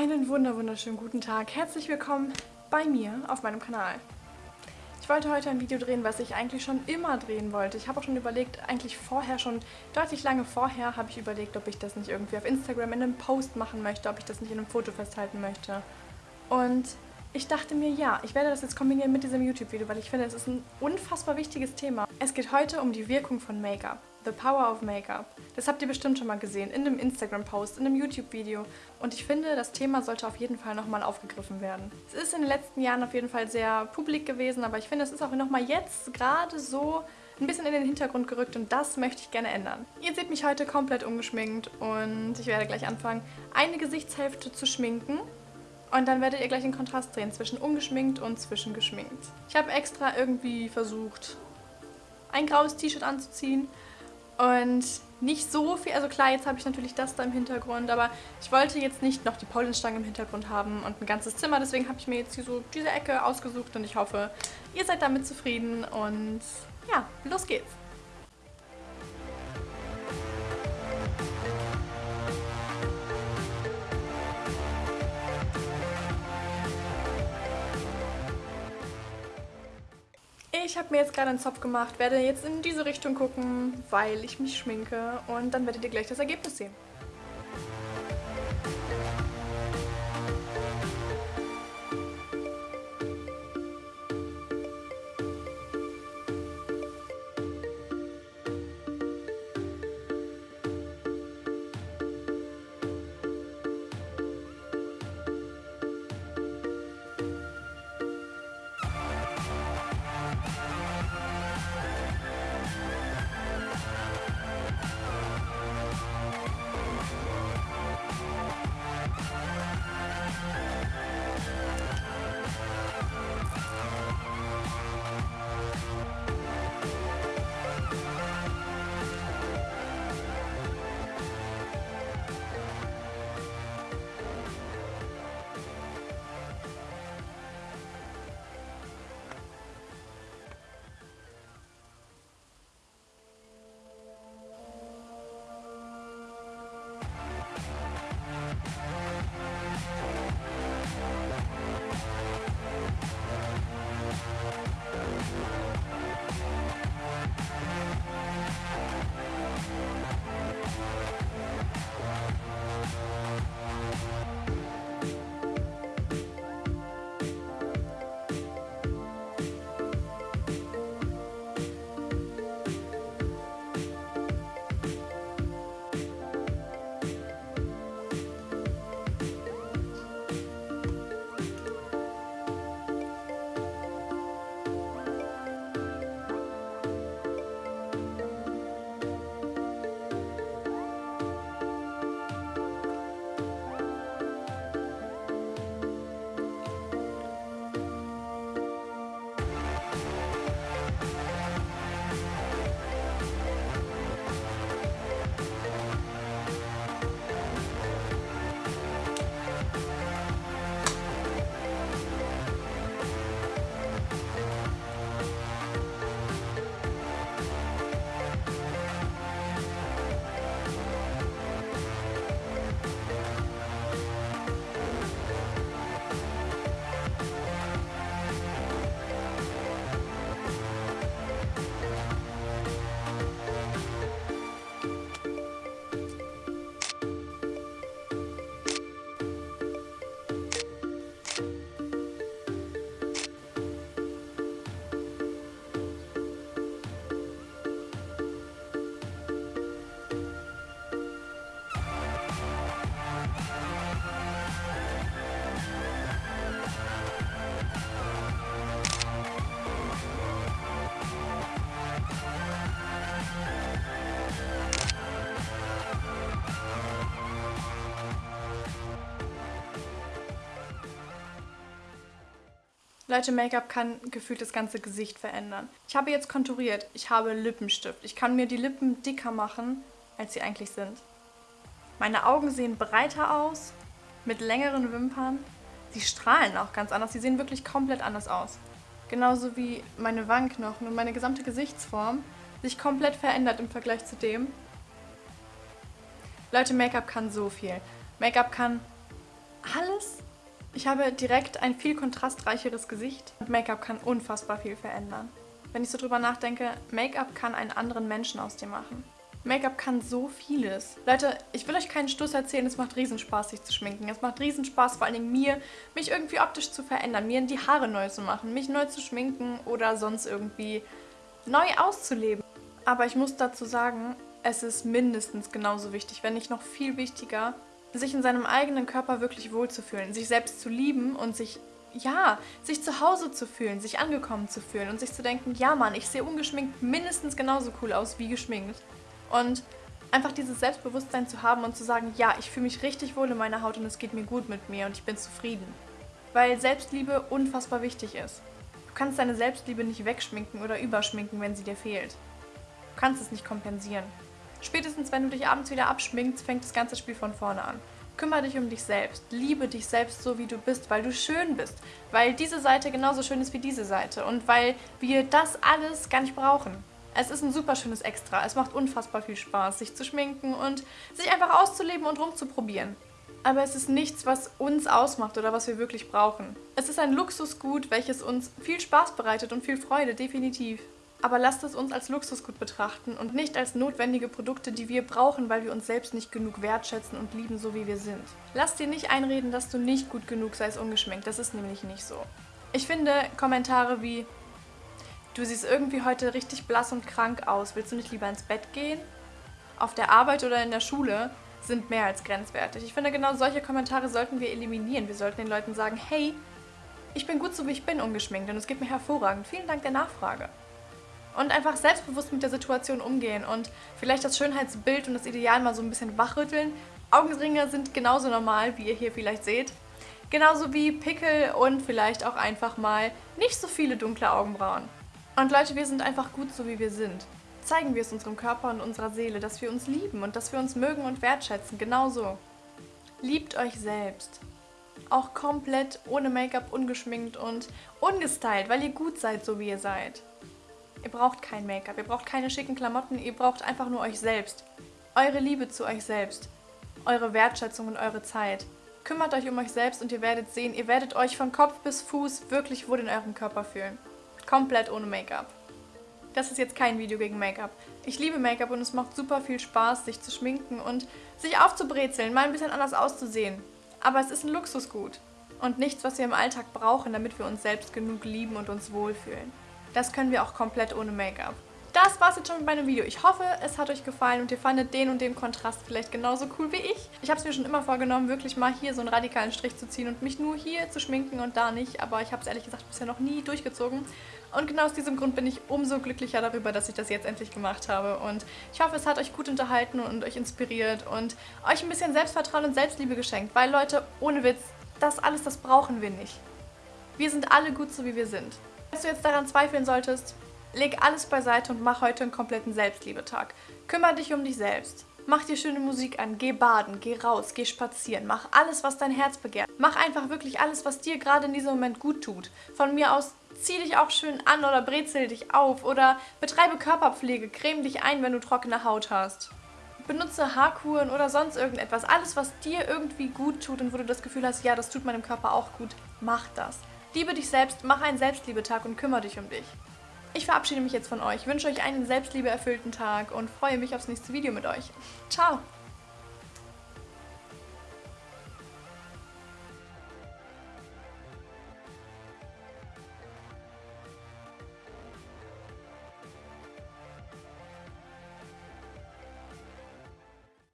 Einen wunder wunderschönen guten Tag. Herzlich willkommen bei mir auf meinem Kanal. Ich wollte heute ein Video drehen, was ich eigentlich schon immer drehen wollte. Ich habe auch schon überlegt, eigentlich vorher schon, deutlich lange vorher, habe ich überlegt, ob ich das nicht irgendwie auf Instagram in einem Post machen möchte, ob ich das nicht in einem Foto festhalten möchte. Und ich dachte mir, ja, ich werde das jetzt kombinieren mit diesem YouTube-Video, weil ich finde, es ist ein unfassbar wichtiges Thema. Es geht heute um die Wirkung von Make-up. The Power of Make-up. Das habt ihr bestimmt schon mal gesehen, in einem Instagram-Post, in einem YouTube-Video. Und ich finde, das Thema sollte auf jeden Fall nochmal aufgegriffen werden. Es ist in den letzten Jahren auf jeden Fall sehr publik gewesen, aber ich finde, es ist auch nochmal jetzt gerade so ein bisschen in den Hintergrund gerückt und das möchte ich gerne ändern. Ihr seht mich heute komplett ungeschminkt und ich werde gleich anfangen, eine Gesichtshälfte zu schminken und dann werdet ihr gleich den Kontrast drehen zwischen ungeschminkt und zwischengeschminkt. Ich habe extra irgendwie versucht, ein graues T-Shirt anzuziehen und nicht so viel, also klar, jetzt habe ich natürlich das da im Hintergrund, aber ich wollte jetzt nicht noch die Paulenstange im Hintergrund haben und ein ganzes Zimmer, deswegen habe ich mir jetzt hier so diese Ecke ausgesucht und ich hoffe, ihr seid damit zufrieden und ja, los geht's. Ich habe mir jetzt gerade einen Zopf gemacht, werde jetzt in diese Richtung gucken, weil ich mich schminke und dann werdet ihr gleich das Ergebnis sehen. Leute, Make-up kann gefühlt das ganze Gesicht verändern. Ich habe jetzt konturiert. Ich habe Lippenstift. Ich kann mir die Lippen dicker machen, als sie eigentlich sind. Meine Augen sehen breiter aus, mit längeren Wimpern. Sie strahlen auch ganz anders. Sie sehen wirklich komplett anders aus. Genauso wie meine Wangenknochen und meine gesamte Gesichtsform sich komplett verändert im Vergleich zu dem. Leute, Make-up kann so viel. Make-up kann alles. Ich habe direkt ein viel kontrastreicheres Gesicht und Make-up kann unfassbar viel verändern. Wenn ich so drüber nachdenke, Make-up kann einen anderen Menschen aus dir machen. Make-up kann so vieles. Leute, ich will euch keinen Stuss erzählen, es macht Riesenspaß, sich zu schminken. Es macht Riesenspaß, vor allen Dingen mir, mich irgendwie optisch zu verändern, mir die Haare neu zu machen, mich neu zu schminken oder sonst irgendwie neu auszuleben. Aber ich muss dazu sagen, es ist mindestens genauso wichtig, wenn nicht noch viel wichtiger, sich in seinem eigenen Körper wirklich wohlzufühlen, sich selbst zu lieben und sich, ja, sich zu Hause zu fühlen, sich angekommen zu fühlen und sich zu denken, ja Mann, ich sehe ungeschminkt mindestens genauso cool aus wie geschminkt. Und einfach dieses Selbstbewusstsein zu haben und zu sagen, ja, ich fühle mich richtig wohl in meiner Haut und es geht mir gut mit mir und ich bin zufrieden. Weil Selbstliebe unfassbar wichtig ist. Du kannst deine Selbstliebe nicht wegschminken oder überschminken, wenn sie dir fehlt. Du kannst es nicht kompensieren. Spätestens wenn du dich abends wieder abschminkst, fängt das ganze Spiel von vorne an. Kümmere dich um dich selbst. Liebe dich selbst so, wie du bist, weil du schön bist. Weil diese Seite genauso schön ist wie diese Seite. Und weil wir das alles gar nicht brauchen. Es ist ein super schönes Extra. Es macht unfassbar viel Spaß, sich zu schminken und sich einfach auszuleben und rumzuprobieren. Aber es ist nichts, was uns ausmacht oder was wir wirklich brauchen. Es ist ein Luxusgut, welches uns viel Spaß bereitet und viel Freude, definitiv. Aber lasst es uns als Luxusgut betrachten und nicht als notwendige Produkte, die wir brauchen, weil wir uns selbst nicht genug wertschätzen und lieben, so wie wir sind. Lass dir nicht einreden, dass du nicht gut genug seist ungeschminkt. Das ist nämlich nicht so. Ich finde Kommentare wie Du siehst irgendwie heute richtig blass und krank aus. Willst du nicht lieber ins Bett gehen? Auf der Arbeit oder in der Schule sind mehr als grenzwertig. Ich finde, genau solche Kommentare sollten wir eliminieren. Wir sollten den Leuten sagen, hey, ich bin gut so, wie ich bin, ungeschminkt und es geht mir hervorragend. Vielen Dank der Nachfrage und einfach selbstbewusst mit der Situation umgehen und vielleicht das Schönheitsbild und das Ideal mal so ein bisschen wachrütteln. Augenringe sind genauso normal, wie ihr hier vielleicht seht. Genauso wie Pickel und vielleicht auch einfach mal nicht so viele dunkle Augenbrauen. Und Leute, wir sind einfach gut so, wie wir sind. Zeigen wir es unserem Körper und unserer Seele, dass wir uns lieben und dass wir uns mögen und wertschätzen. Genauso. Liebt euch selbst. Auch komplett ohne Make-up, ungeschminkt und ungestylt, weil ihr gut seid, so wie ihr seid. Ihr braucht kein Make-up, ihr braucht keine schicken Klamotten, ihr braucht einfach nur euch selbst. Eure Liebe zu euch selbst. Eure Wertschätzung und eure Zeit. Kümmert euch um euch selbst und ihr werdet sehen, ihr werdet euch von Kopf bis Fuß wirklich wohl in eurem Körper fühlen. Komplett ohne Make-up. Das ist jetzt kein Video gegen Make-up. Ich liebe Make-up und es macht super viel Spaß, sich zu schminken und sich aufzubrezeln, mal ein bisschen anders auszusehen. Aber es ist ein Luxusgut und nichts, was wir im Alltag brauchen, damit wir uns selbst genug lieben und uns wohlfühlen. Das können wir auch komplett ohne Make-up. Das war's jetzt schon mit meinem Video. Ich hoffe, es hat euch gefallen und ihr fandet den und den Kontrast vielleicht genauso cool wie ich. Ich habe es mir schon immer vorgenommen, wirklich mal hier so einen radikalen Strich zu ziehen und mich nur hier zu schminken und da nicht. Aber ich habe es ehrlich gesagt bisher noch nie durchgezogen. Und genau aus diesem Grund bin ich umso glücklicher darüber, dass ich das jetzt endlich gemacht habe. Und ich hoffe, es hat euch gut unterhalten und euch inspiriert und euch ein bisschen Selbstvertrauen und Selbstliebe geschenkt. Weil Leute, ohne Witz, das alles, das brauchen wir nicht. Wir sind alle gut so, wie wir sind. Falls du jetzt daran zweifeln solltest, leg alles beiseite und mach heute einen kompletten Selbstliebetag. Kümmer dich um dich selbst. Mach dir schöne Musik an, geh baden, geh raus, geh spazieren, mach alles, was dein Herz begehrt. Mach einfach wirklich alles, was dir gerade in diesem Moment gut tut. Von mir aus zieh dich auch schön an oder brezel dich auf oder betreibe Körperpflege, creme dich ein, wenn du trockene Haut hast. Benutze Haarkuren oder sonst irgendetwas. Alles, was dir irgendwie gut tut und wo du das Gefühl hast, ja, das tut meinem Körper auch gut, mach das. Liebe dich selbst, mach einen Selbstliebetag und kümmere dich um dich. Ich verabschiede mich jetzt von euch, wünsche euch einen selbstliebeerfüllten Tag und freue mich aufs nächste Video mit euch. Ciao!